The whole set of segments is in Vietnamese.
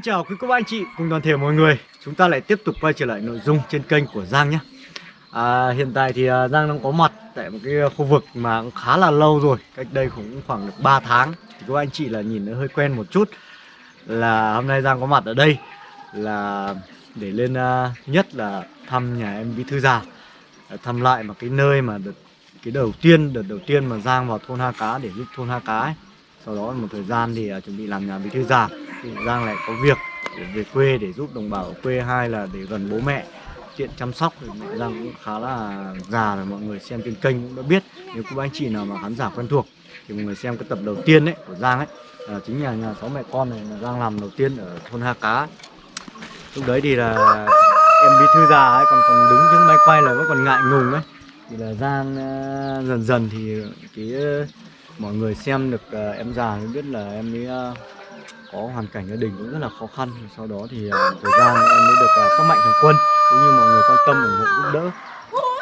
Xin chào quý cô bác anh chị cùng toàn thể mọi người. Chúng ta lại tiếp tục quay trở lại nội dung trên kênh của Giang nhé. À, Hiện tại thì à, Giang đang có mặt tại một cái khu vực mà cũng khá là lâu rồi Cách đây cũng khoảng được 3 tháng. Thì các anh chị là nhìn nó hơi quen một chút Là hôm nay Giang có mặt ở đây Là để lên uh, nhất là thăm nhà em Bí Thư Già Thăm lại một cái nơi mà đợt, cái đầu tiên, đợt đầu tiên mà Giang vào thôn Ha Cá để giúp thôn Ha Cá ấy sau đó một thời gian thì à, chuẩn bị làm nhà bí thư già. Thì Giang lại có việc để về quê để giúp đồng bào ở quê, hai là để gần bố mẹ. Tiện chăm sóc thì mẹ Giang cũng khá là già rồi, mọi người xem trên kênh cũng đã biết. Nếu các anh chị nào mà khán giả quen thuộc thì mọi người xem cái tập đầu tiên đấy của Giang ấy. Là chính là nhà sáu mẹ con này là Giang làm đầu tiên ở thôn Ha Cá. Lúc đấy thì là em bí thư già ấy, còn còn đứng trước máy quay là vẫn còn ngại ngùng ấy. Thì là Giang à, dần dần thì cái mọi người xem được uh, em già mới biết là em ấy uh, ờ, có hoàn cảnh gia đình cũng rất là khó khăn. Sau đó thì uh, thời gian em mới được uh, các mạnh thường quân cũng như mọi người quan tâm ủng hộ giúp đỡ.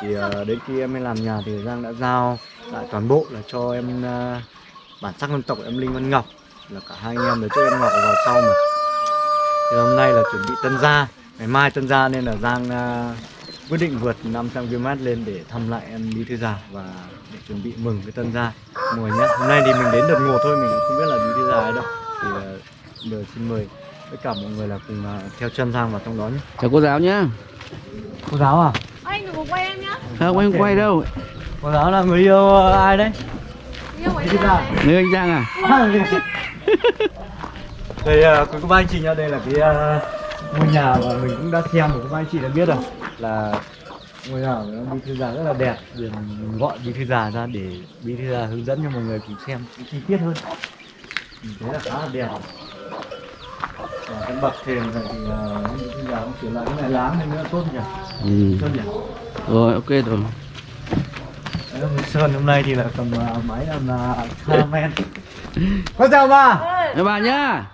Thì uh, đến khi em mới làm nhà thì Giang đã giao lại toàn bộ là cho em uh, bản sắc dân tộc em Linh Văn Ngọc là cả hai anh em để cho em Ngọc vào sau mà. Thì hôm nay là chuẩn bị tân gia ngày mai tân gia nên là Giang uh, quyết định vượt 500 km lên để thăm lại em Bí Thư Già và để chuẩn bị mừng cái tân gia. Mọi người nhé hôm nay thì mình đến đợt ngột thôi mình không biết là Bí Thư Già ở đâu. Thì uh, giờ xin mời tất cả mọi người là cùng uh, theo chân Giang vào trong đó nhé. Chào cô giáo nhá. Cô giáo à? Anh đừng có quay em nhá. Không anh không quay đâu. Cô giáo là người yêu uh, ai đấy? Yêu Bí Thư anh Già Người anh Giang à? Đây uh, quý cô bác anh chị nhá. Đây là cái uh, ngôi nhà mà mình cũng đã xem rồi các anh chị đã biết rồi. Là ngôi nhà của bí thư già rất là đẹp. Mình gọi bí thư già ra để bí thư già hướng dẫn cho mọi người cùng xem chi tiết hơn. Mình thấy là khá là đẹp. Và cái bậc thềm này thì uh, bí thư già cũng sửa lại cái này láng lên nữa tốt nhỉ? Ừ. tốt nhỉ? Rồi ok rồi. Đấy, là Sơn hôm nay thì là cầm uh, máy làm uh, caramel Con chào bà. Chào bà nhá.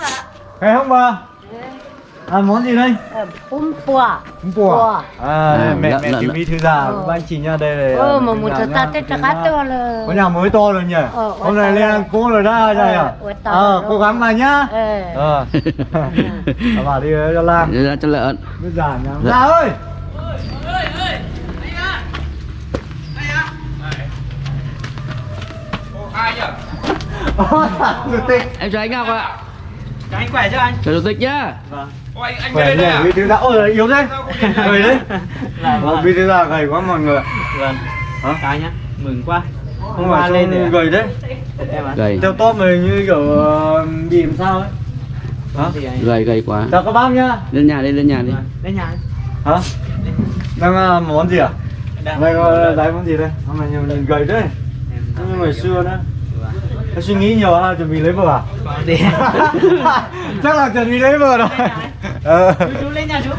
Là Khỏe không bà ăn món gì đây? Bún bò. Bún bò à? À, mẹ lợn, mẹ lợn. bí thư già Ờ. các anh chị nha đây là Ờ mà một thật ta tết ta nhà- to là có nhà mới to rồi nhỉ? Ờ, hôm nay lên ăn cố rồi đó đây à Ờ, ờ cố gắng mà nhá. Ờ. Ờ. À, bà đi cho Lan. Để ra cho lợn biết già nhá. Dạ. ơi! Ai nhỉ? Ôi, chủ tịch Em chào anh Ngọc ạ. Chào anh khỏe chưa anh? Chào chủ tịch nhá. Vâng. Ô, anh anh khỏe về nhỉ đây à? bí thư già ôi yếu thế. Gầy đấy? À? Ờ, bí thư già gầy quá mọi người Vâng. hả? Chào nhá. Mừng quá. không phải lên à? gầy đấy. Gầy. Theo top mình như kiểu ờ, bị làm sao ấy. Hả? Gầy. Gầy quá. Chào các bác nhá. Lên nhà đi lên nhà đi. Lên nhà. hả? Đang uh, món gì à? Đang- đây có món gì đây? Hôm nay nhiều nhìn gầy đấy Em như ngày xưa nữa Có suy nghĩ nhiều ha chuẩn bị lấy vợ à? Chắc là chuẩn bị lấy vợ rồi ờ. Chú lên nhà chú.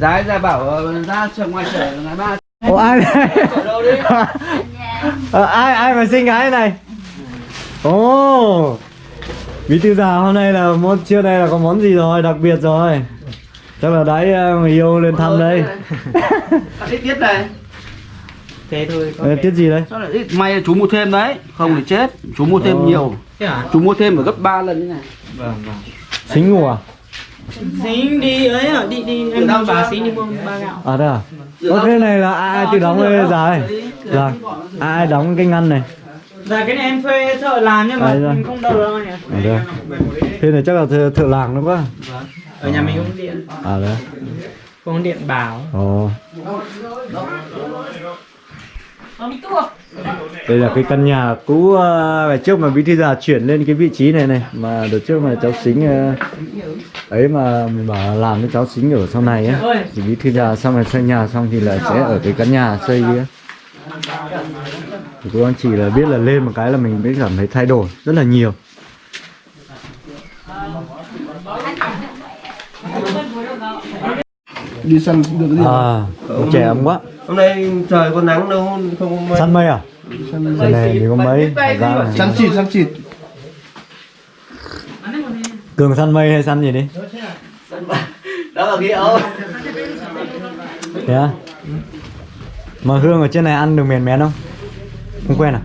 Ra ra bảo ờ, ra trường ngoài chợ ngày ba. Ủa ai đây Ở đâu đi? Ờ, ai ai mà sinh gái này? Ồ. Bí thư già hôm nay là món trưa nay là có món gì rồi? Đặc biệt rồi. Chắc là đấy ờ, người yêu lên thăm đây Ít tiết này. Thế thôi. có Ờ, tiết gì đấy? Sao lại ít? May là chú mua thêm đấy. Không thì chết. Chú mua thêm nhiều. Thế? Chú mua thêm ở gấp 3 lần như này. Vâng vâng. xính ngủ à Xính đi ấy hả? Đi đi em đang bà xính đi mua ba gạo. à đây à Ô, cái này là ai, ai tự đóng giá này dạ ai, ai đóng cái ngăn này Dạ cái này em thuê thợ làm nhưng mà À, dạ. không đâu đâu anh ạ. à đây thế này chắc là thợ, thợ làng đúng không Vâng. Ở nhà mình không điện. à đấy Không điện bảo. ồ đây là cái căn nhà cũ uh, ngày trước mà bí thư già chuyển lên cái vị trí này này mà đợt trước mà cháu xính uh, ấy mà mình bảo làm cho cháu xính ở sau này á. Thì bí thư già xong rồi xây nhà xong thì là sẽ ở cái căn nhà xây kia. Thì cô anh chị là biết là lên một cái là mình mới cảm thấy thay đổi rất là nhiều. Đi săn được đi à trẻ ấm quá. Hôm nay trời có nắng đâu không săn mây à Cái này thì có mấy? săn chịt săn chịt cường săn mây hay săn gì đi? Đó là cái ấu thế á? Mà hương ở trên này ăn được mèn mén không? Không quen à?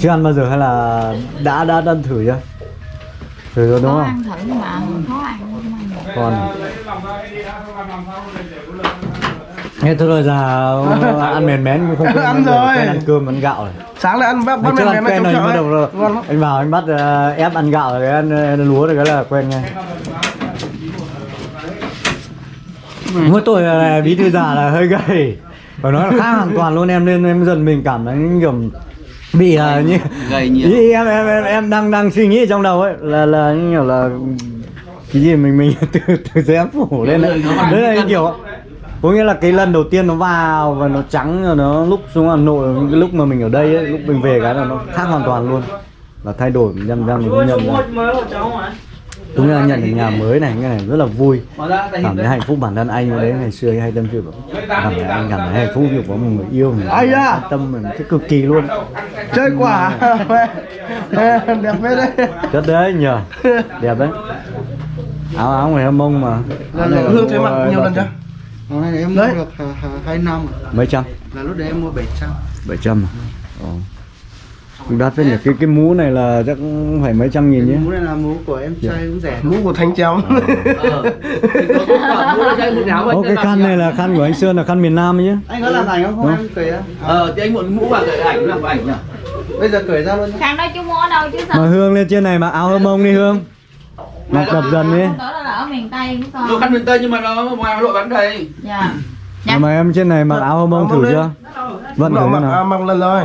Chưa ăn bao giờ hay là đã đã ăn thử chưa? Thử rồi đúng Khó không? ăn thử mà khó ăn không ăn. Được. còn nghe thôi rồi già ăn mèn mén cũng không quen Ăn rồi. quen ăn cơm ăn gạo rồi. Sáng lại ăn bắp bắp mèn ăn mèn quen trong chợ đầu rồi. Anh vào anh bắt ờ, ép ăn gạo rồi ăn, ăn lúa rồi cái là quen ngay. Mỗi tôi là bí thư già là hơi gầy. Phải nói là khác hoàn toàn luôn em nên em dần mình cảm thấy kiểu bị ờ, như Gầy nhiều. ý em, em em em đang đang suy nghĩ trong đầu ấy là là như kiểu là cái gì mình mình từ từ em phủ lên đấy đấy là kiểu có nghĩa là cái lần đầu tiên nó vào và nó trắng rồi nó lúc xuống Hà Nội cái lúc mà mình ở đây ấy, lúc mình về cái là nó khác hoàn toàn luôn. Là thay đổi nhầm nhầm mình Ôi, nhận ra đúng là nhận được nhà mới này cái này rất là vui. Cảm thấy hạnh phúc bản thân anh đấy ngày xưa anh hay tâm sự cảm thấy anh cảm thấy hạnh phúc kiểu có một người yêu mình Ai da? quan tâm mình thích cực kỳ luôn. Chơi quả đẹp phết đấy. Chất đấy nhờ. Đẹp đấy. Áo áo người hâm mông mà. Lần hương thấy mặc nhiều lần chưa Hôm nay em mua Đấy. được hai- hai- hai năm. Mấy trăm? Là lúc đấy em mua 700 bảy trăm Ồ. cũng đắt đấy nhỉ? cái cái mũ này là chắc phải mấy trăm nghìn nhé mũ này là mũ của em trai cũng rẻ mũ của thanh treo Ờ. Mua Ô cái khăn này là khăn của anh Sơn là khăn miền Nam ấy chứ anh có làm ảnh không? Không em cười á. Ờ thì anh muốn mũ vào cái ảnh làm của ảnh nhỉ? bây giờ cười ra luôn. Khăn đó chú mua ở đâu chứ sao? mà Hương lên trên này mặc áo hâm mông đi Hương. Mặc đập dần đi. Đó là ở miền Tây của con. khăn miền Tây nhưng mà nó ngoài Nội bán đây. Dạ. mà, mà em trên này mặc áo hâm mông thử chưa? vận thử mặc thế à, nào? mặc lần rồi.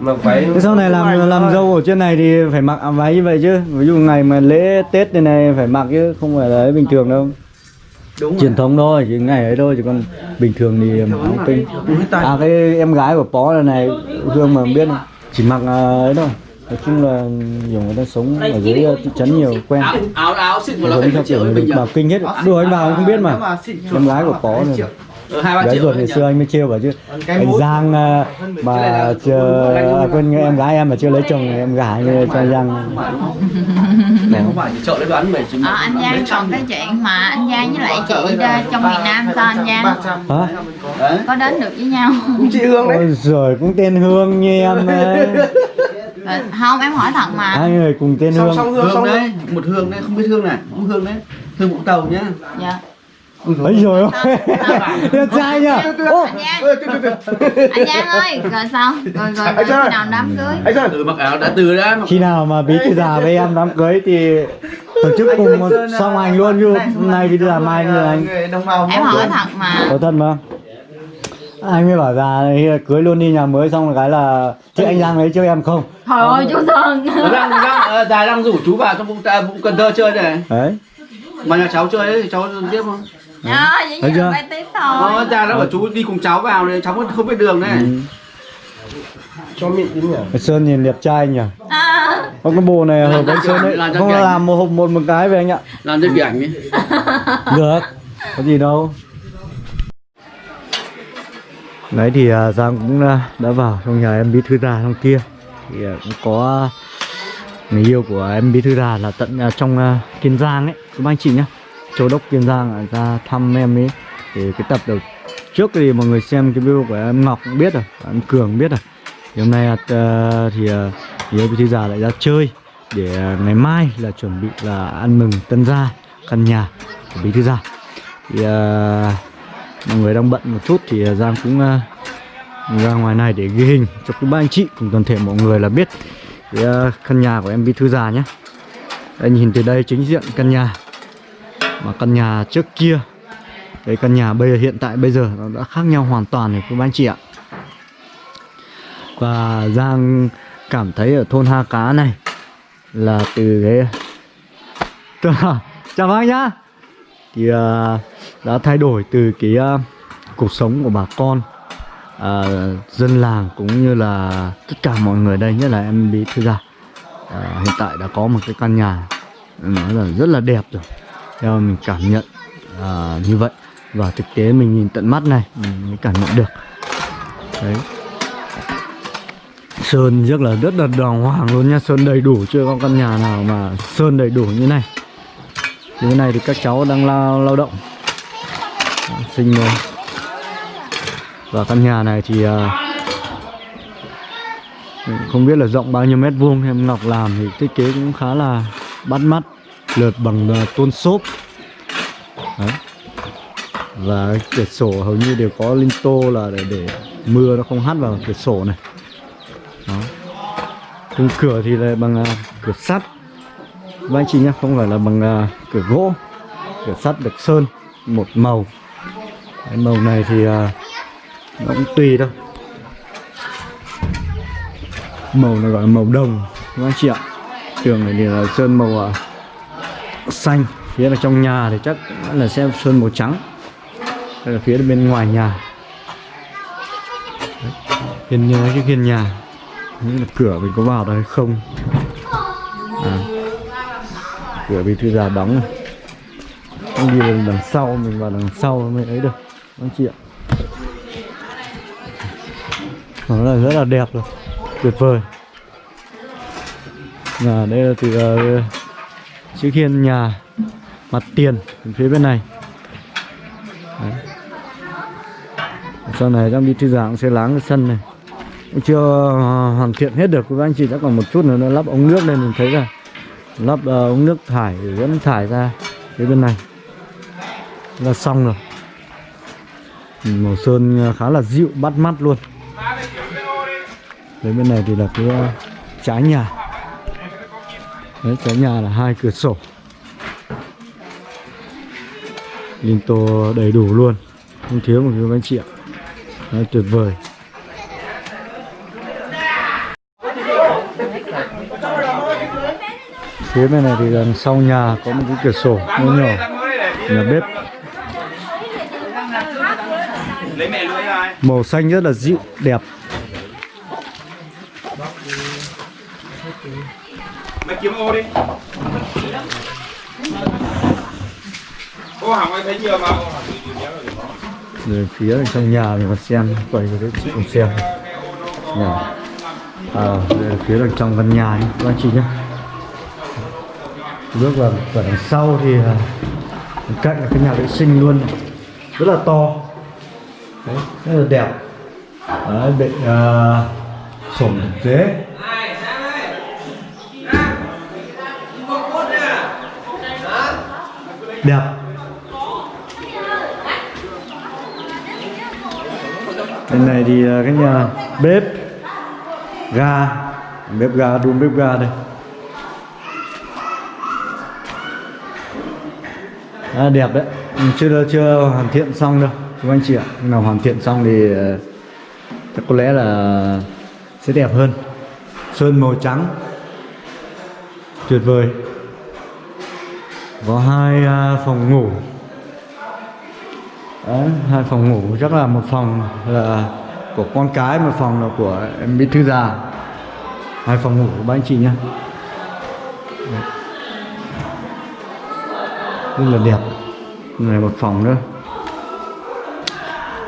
Mặc váy. Thế sau này làm làm dâu ở trên này thì phải mặc áo váy như vậy chứ. Ví dụ ngày mà lễ Tết này này phải mặc chứ không phải là bình thường đâu. Đúng truyền thống thôi chỉ ngày ấy thôi chứ còn bình thường thì mặc áo tinh Úi tay. à cái em gái của Pó này này Hương mà không biết không? chỉ mặc à, ấy thôi nói chung là nhiều người ta sống ở dưới ờ, thị trấn nhiều quen. Áo áo xịn một giống theo triệu kiểu người bình bảo kinh hết. Đùa anh vào không biết mà. Em gái của. Ờ, hai ba gái triệu ruột ngày xưa anh mới trêu bảo chứ. Anh Giang này mà chờ à, quên em gái em mà chưa lấy chồng em gái như cho Giang. Này không phải. Chợ đấy bán mày chứng Ờ, anh Giang còn cái chuyện mà anh Giang với lại chị ra trong miền Nam sao anh Giang? hả? Có. Đến được với nhau. Chị hương đấy. Ôi rồi cũng tên Hương như em ấy. Ờ, không em hỏi thật mà. Hai người cùng tên song Hương. song hương Hương song đấy, một hương đấy, không biết hương này, không hương đấy. Hương Vũng Tàu nhá. dạ. Ấy rồi đẹp trai nhá anh Giang anh Giang ơi rồi sao? Rồi rồi, rồi khi nào đám cưới? Anh sao Ừ mặc áo đã từ đã khi nào mà bí thư già với em đám cưới thì tổ chức cùng một song hành luôn chứ hôm nay thư già mai như anh. em hỏi thật mà. Có thân mà anh mới bảo già cưới luôn đi nhà mới xong rồi cái là thế anh Giang lấy cho em không trời ơi chú Sơn Ờ, đang đang ờ, già đang rủ chú vào trong Vũng Tàu Vũng Cần Thơ chơi này. đấy Mà nhà cháu chơi ấy thì cháu tiếp không? à, vậy Thấy chưa? tiếp Ờ, thôi già nó bảo chú đi cùng cháu vào này, cháu không biết đường này. Ừ. cho mịn tí nhỉ Sơn nhìn đẹp trai nhỉ à, Có cái bộ này hợp với Sơn đấy cho Không làm một hộp một một cái về anh ạ Làm cái ảnh ấy. Được Có gì đâu Đấy thì à, Giang cũng à, đã vào trong nhà em bí thư già trong kia. Thì à, cũng có người yêu của em bí thư già là tận à, trong Kiên Giang ấy. Các anh chị nhá. Châu đốc Kiên Giang ra thăm em ấy. Thì cái tập đầu trước thì mọi người xem cái video của em Ngọc cũng biết rồi Em Cường biết rồi. Thì hôm nay thì à, thì em bí thư già lại ra chơi Để ngày mai là chuẩn bị là ăn mừng tân gia căn nhà của bí thư gia thì mọi người đang bận một chút thì à, Giang cũng uh, ra ngoài này để ghi hình cho các ba anh chị cùng toàn thể mọi người là biết cái uh, căn nhà của em bí thư già nhé. Đây nhìn từ đây chính diện căn nhà mà căn nhà trước kia cái căn nhà bây giờ hiện tại bây giờ nó đã khác nhau hoàn toàn rồi các ba anh chị ạ. Và Giang cảm thấy ở thôn Ha Cá này là từ cái chào bác nhá. Thì uh, đã thay đổi từ cái uh, cuộc sống của bà con à, dân làng cũng như là tất cả mọi người đây nhất là em bí thư gia. À, hiện tại đã có một cái căn nhà nói là rất là đẹp rồi. Theo mình cảm nhận à, như vậy. Và thực tế mình nhìn tận mắt này mình mới cảm nhận được. Đấy. Sơn rất là rất là đàng hoàng luôn nha. Sơn đầy đủ chưa có căn nhà nào mà sơn đầy đủ như này. Như thế này thì các cháu đang lao lao động. Sinh và căn nhà này thì à, không biết là rộng bao nhiêu mét vuông em Ngọc làm thì thiết kế cũng khá là bắt mắt lượt bằng à, tôn xốp. Đấy. và cửa sổ hầu như đều có linh tô là để, để mưa nó không hắt vào cửa sổ này. Đó. Khung cửa thì là bằng à, cửa sắt. Và anh chị nhé không phải là bằng cửa gỗ. Cửa sắt được sơn một màu cái màu này thì à, nó cũng tùy thôi. Màu này gọi là màu đồng các anh chị ạ? Tường này thì là sơn màu à, xanh, phía là trong nhà thì chắc là sẽ sơn màu trắng. Đây là phía bên ngoài nhà. Đấy. hiên nhà cái hiên nhà. Nghĩ là cửa mình có vào được hay không. À. cửa bị thư già đóng này. Không đi lên đằng sau, mình vào đằng sau mới ấy được anh chị ạ. Nó là rất là đẹp rồi. Tuyệt vời. Là đây là từ uh, chữ hiên nhà mặt tiền phía bên này. Đấy. sau này đang đi thư giãn sẽ láng cái sân này. Cũng chưa ờ, hoàn thiện hết được. Các anh chị đã còn một chút nữa nó lắp ống nước lên mình thấy là lắp uh, ống nước thải để dẫn thải ra phía bên này. Là xong rồi màu sơn à, khá là dịu bắt mắt luôn. Đấy bên này thì là cái à, trái nhà. Đấy trái nhà là hai cửa sổ. Linh tô đầy đủ luôn Không thiếu một cái anh chị ạ Đấy, tuyệt vời. Phía bên này thì đằng sau nhà có một cái cửa sổ nhỏ nhỏ Nhà bếp lấy mẹ lưỡi ra Màu xanh rất là dịu, đẹp. Mày kiếm ô đi. Ô hỏng anh thấy nhiều mà. Rồi phía ở trong nhà mình còn xem Quay cho các chị cùng xem. Nhà. À, đây là phía đằng trong căn nhà nhé, các anh chị nhé Bước vào vào đằng sau thì à, cạnh là cái nhà vệ sinh luôn. Rất là to Đấy, rất là đẹp. Đấy, bệnh uh, ờ, sổm thực dế đẹp. Bên này thì ờ, cái nhà bếp ga bếp ga đun bếp ga đây. À, đẹp đấy. Chưa chưa hoàn thiện xong đâu các anh chị ạ khi nào hoàn thiện xong thì ờ, chắc có lẽ là sẽ đẹp hơn. Sơn màu trắng. Tuyệt vời. Có hai à, phòng ngủ. Đấy, hai phòng ngủ chắc là một phòng là của con cái một phòng là của em bí thư già. Hai phòng ngủ của ba anh chị nhá. Rất là đẹp. Này một phòng nữa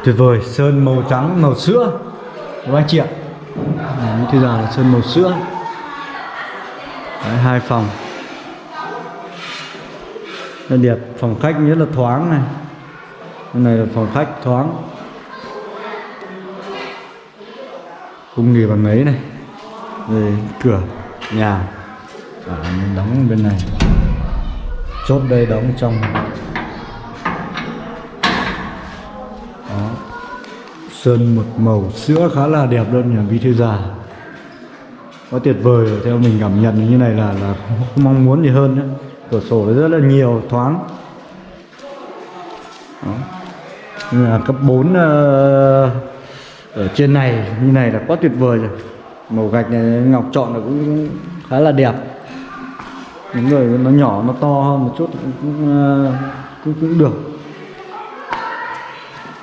tuyệt vời sơn màu trắng màu sữa. Của anh chị ạ? Đấy, bí là sơn màu sữa. Đấy, hai phòng. Đây đẹp phòng khách rất là thoáng này. Đây này là phòng khách thoáng. Cung nghỉ bằng ấy này. Đây, cửa nhà. À, đóng bên này. Chốt đây đóng trong sơn một màu sữa khá là đẹp luôn nhà bí thư già quá tuyệt vời theo mình cảm nhận như này là là không mong muốn gì hơn nữa cửa sổ rất là nhiều thoáng. Đó. Nhà cấp 4 uh, ờ, ở trên này như này là quá tuyệt vời rồi. Màu gạch này ngọc chọn là cũng khá là đẹp. Những người nó nhỏ nó to hơn một chút cũng cũng, ờ, cũng được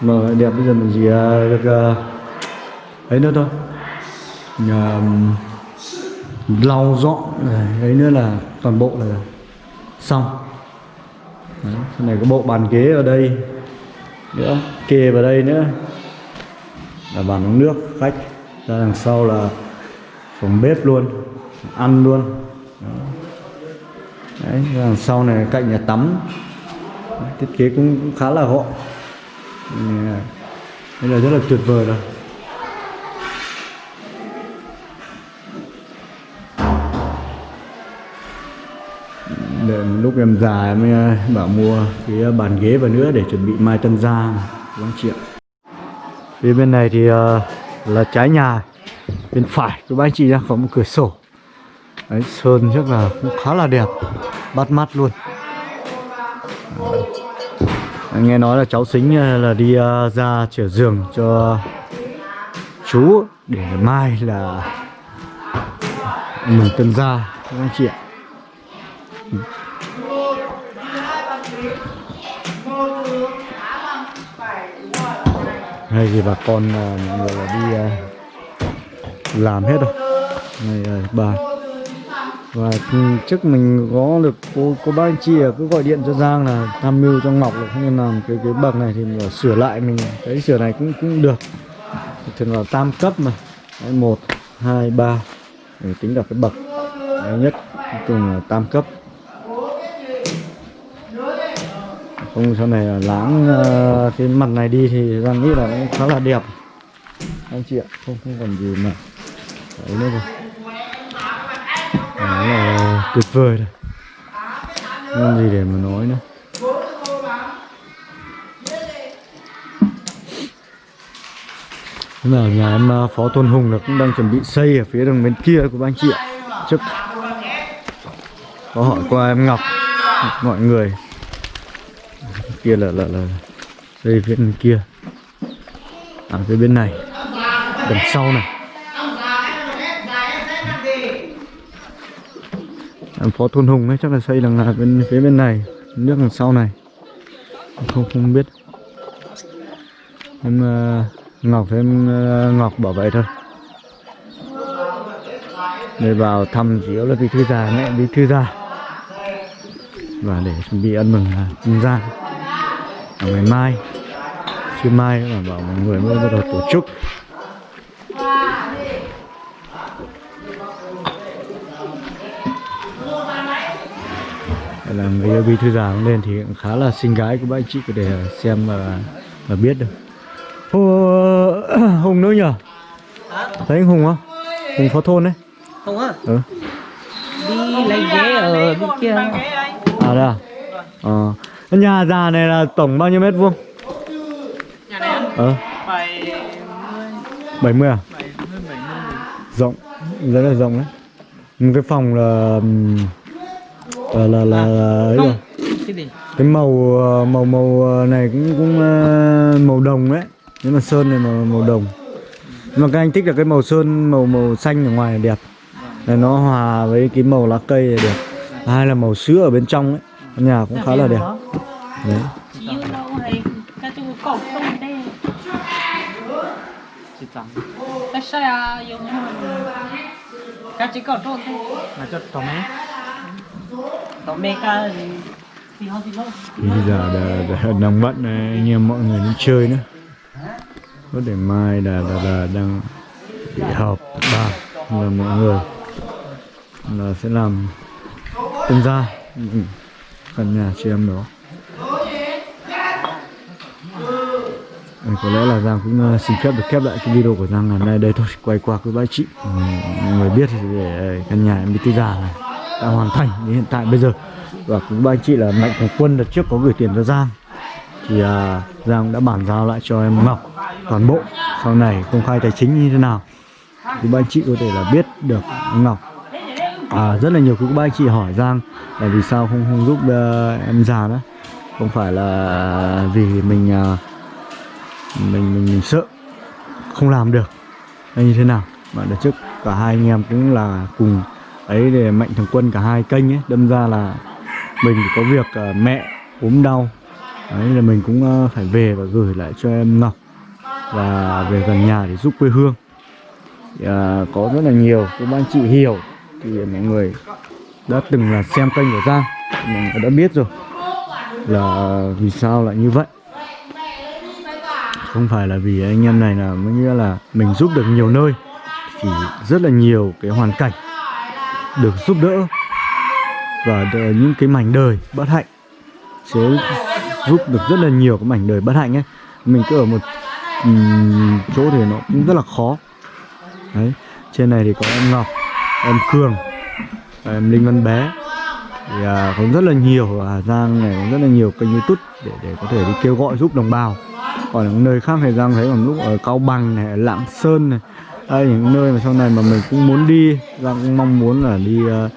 mà đẹp bây giờ mình chỉ à, được à, ấy nữa thôi. Nhà, lau dọn ấy nữa là toàn bộ là xong. Đấy, cái này có bộ bàn ghế ở đây nữa kê vào đây nữa. Là bàn uống nước khách ra đằng sau là phòng bếp luôn ăn luôn. Đó. Đấy, đằng sau này cạnh nhà tắm. Đấy, thiết kế cũng, khá là gọn đây là rất là tuyệt vời rồi để lúc em già em ờ, bảo mua cái bàn ghế vào nữa để chuẩn bị mai tân gia quán triệu chị phía bên này thì ờ, là trái nhà. Bên phải của anh chị ra có một cửa sổ. Đấy, sơn chắc là cũng khá là đẹp. Bắt mắt luôn nghe nói là cháu xính à, là đi à, ra chữa giường cho chú để mai là mừng tân gia các anh chị ạ. Hay thì bà con là mọi người là đi à, làm hết rồi. Này bà và ừ, trước mình có được cô cô bác anh chị cứ gọi điện cho Giang là tham mưu cho Ngọc là không nên làm cái cái bậc này thì mình sửa lại mình cái sửa này cũng cũng được. Thường là tam cấp mà. Đấy, một hai ba để tính là cái bậc Đấy, nhất cùng là tam cấp. Không sau này là láng uh, ờ, cái mặt này đi thì Giang nghĩ là cũng khá là đẹp. Anh chị ạ không không còn gì mà. Đấy nữa rồi đó là ờ, tuyệt vời rồi không gì để mà nói nữa. Thế là nhà em ờ, Phó Tôn Hùng là cũng đang chuẩn bị xây ở phía đằng bên kia của anh chị ạ. Trước có hỏi qua em Ngọc, mọi người. Kia là là là xây phía bên kia. À phía bên này, đằng sau này. Phó thôn Hùng ấy chắc là xây đằng là bên phía bên này nước đằng sau này. Không không biết. Em uh, Ngọc em uh, Ngọc bảo vậy thôi. Để vào thăm chủ yếu là bí thư già mẹ bí thư già và để chuẩn bị ăn mừng là ra ngày mai trưa mai là bảo mọi người mới bắt đầu tổ chức là người bí thư già cũng lên thì cũng khá là xinh gái của các anh chị có để xem và, và biết được. Ô, Hùng nữa nhở thấy anh Hùng không? Hùng phó thôn đấy. Không á? Ừ. Đi lấy ghế ở bên kia. à đây à? Ờ. Cái nhà già này là tổng bao nhiêu mét vuông? Nhà này ờ. Phải 70 à? 70 70 rộng. Rất là rộng đấy. Một cái phòng là là là là, là ấy rồi. Cái gì? Cái màu ờ, màu màu này cũng cũng ờ, màu đồng đấy nhưng mà sơn này màu màu đồng. Nhưng mà các anh thích là cái màu sơn màu màu xanh ở ngoài là đẹp. Là nó hòa với cái màu lá cây là đẹp hai là màu sữa ở bên trong ấy. Nhà cũng khá là đẹp. Đấy. Hay Cái xe à dùng Cái chỉ cậu trôn thôi Mà cho tỏ mẹ bây giờ đã, đã đang bận này, anh em mọi người đi chơi nữa. Có để mai là là, là đang bị họp ba. Là mọi người là sẽ làm tân gia ừ, ừ. căn nhà chị em đó. Có lẽ là Giang cũng uh, xin phép được khép lại cái video của Giang ngày nay. Đây thôi quay qua với bác chị. Ừ, mọi người biết thì để căn nhà em đi tư già này đã hoàn thành đến hiện tại bây giờ. Và cũng ba anh chị là mạnh thường quân đợt trước có gửi tiền cho Giang. Thì à, Giang đã bàn giao lại cho em Ngọc toàn bộ sau này công khai tài chính như thế nào. Thì ba anh chị có thể là biết được Ngọc. À, rất là nhiều các ba anh chị hỏi Giang là vì sao không không giúp uh, em già đó. Không phải là vì mình uh, mình, mình mình sợ không làm được hay như thế nào. Mà đợt trước cả hai anh em cũng là cùng ấy để mạnh thường quân cả hai kênh ấy đâm ra là mình có việc uh, mẹ ốm đau. Đấy là mình cũng uh, phải về và gửi lại cho em Ngọc. Và về gần nhà để giúp quê hương. Thì, uh, có rất là nhiều các anh chị hiểu. Thì mọi người đã từng là xem kênh của Giang. Mọi người đã biết rồi là vì sao lại như vậy. Không phải là vì anh em này là mới nghĩa là mình giúp được nhiều nơi. Thì rất là nhiều cái hoàn cảnh được giúp đỡ và những cái mảnh đời bất hạnh sẽ giúp được rất là nhiều cái mảnh đời bất hạnh ấy. Mình cứ ở một um, chỗ thì nó cũng rất là khó. Đấy trên này thì có em Ngọc em Cường và em Linh Văn Bé. Thì à, có rất là nhiều ở Hà Giang này có rất là nhiều kênh YouTube để để có thể đi kêu gọi giúp đồng bào. Còn ở nơi khác thì Giang thấy còn lúc ở Cao Bằng này Lạng Sơn này đây những nơi mà sau này mà mình cũng muốn đi Giang cũng mong muốn là đi ờ,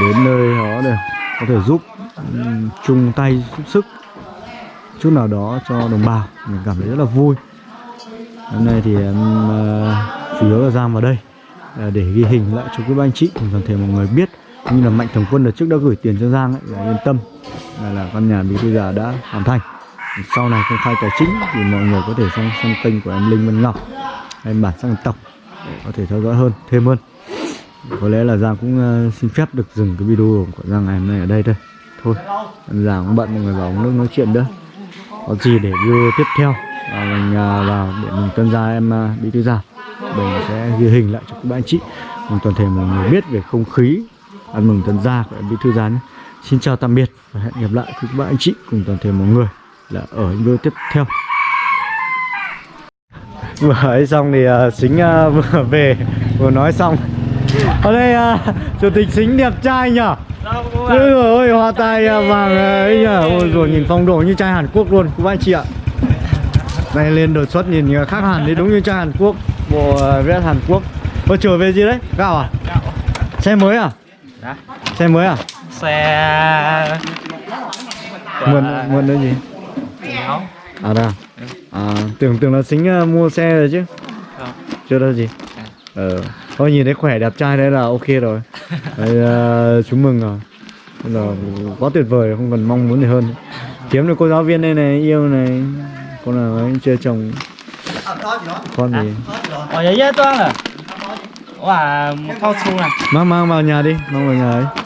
đến nơi đó để có thể giúp ừ, chung tay giúp sức chút nào đó cho đồng bào. Mình cảm thấy rất là vui. Hôm nay thì em ờ, chủ yếu là Giang vào đây ờ, để ghi hình lại cho các anh chị cùng toàn thể mọi người biết. Cũng như là mạnh thường quân đợt trước đã gửi tiền cho Giang ấy, là yên tâm là, là căn nhà bí thư già đã hoàn thành. Sau này công khai tài chính thì mọi người có thể sang sang kênh của em Linh Vân Ngọc em bản sắc dân tộc để có thể theo dõi hơn thêm hơn. Có lẽ là Giang cũng ờ, xin phép được dừng cái video của Giang ngày hôm nay ở đây thôi. Thôi Giang cũng bận mọi người vào uống nước nói chuyện nữa. Có gì để video tiếp theo? Và mình ờ, vào để mình tân gia em à, bí thư già mình sẽ ghi hình lại cho các bạn chị. Cùng toàn thể mọi người biết về không khí. Ăn mừng tân gia của em bí thư gia nhé. Xin chào tạm biệt và hẹn gặp lại các bạn anh chị cùng toàn thể mọi người là ở những video tiếp theo vừa ấy xong thì uh, xính uh, vừa về. Vừa nói xong. Ở đây uh, chủ tịch xính đẹp trai nhở Ôi ôi, hoa tai à, vàng à, ấy nhờ Ôi rồi nhìn phong độ như trai Hàn Quốc luôn. Các bạn chị ạ. Này lên đột xuất nhìn à, khác hẳn đấy đúng như trai Hàn Quốc. Bộ vest Hàn Quốc. Ôi trở về gì đấy? Gạo à? Xe mới à? Dạ. Xe mới à? Xe Mượn, mượn đấy gì? Không À đây à? à tưởng tưởng là xính uh, mua xe rồi chứ. Không. Chưa đâu gì. Ờ Thôi nhìn thấy khỏe đẹp trai đấy là ok rồi. Đấy, uh, Chúng mừng rồi Nên là quá tuyệt vời không cần mong muốn gì hơn. Kiếm được cô giáo viên đây này Yêu này. Con nào ấy chưa chồng. Con gì? Ở giấy giấy toán à. Wow, một su này. Mang mang vào nhà đi Mang vào nhà ấy